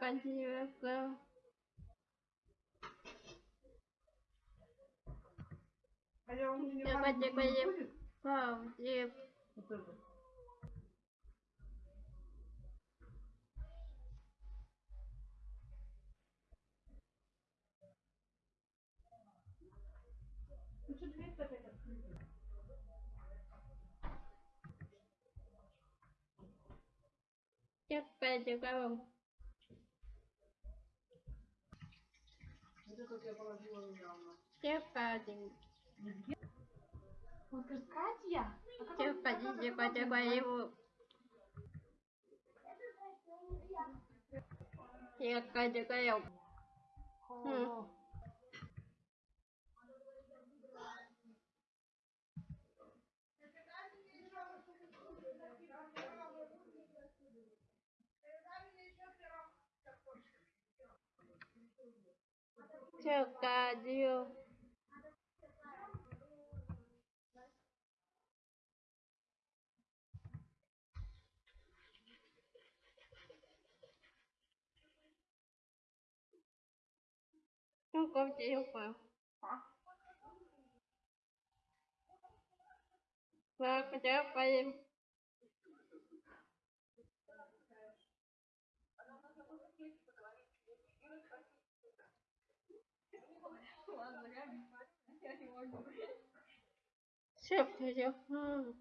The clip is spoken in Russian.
Kończymy go. А я będzie, не będzie будет? powiem. это вот я положила недавно. Chắc będzie. Вот говорит, Катя? А как Chắc będzie, będzie go. Jak będzie go. он? Chắc będzie. Không có Все, все, все.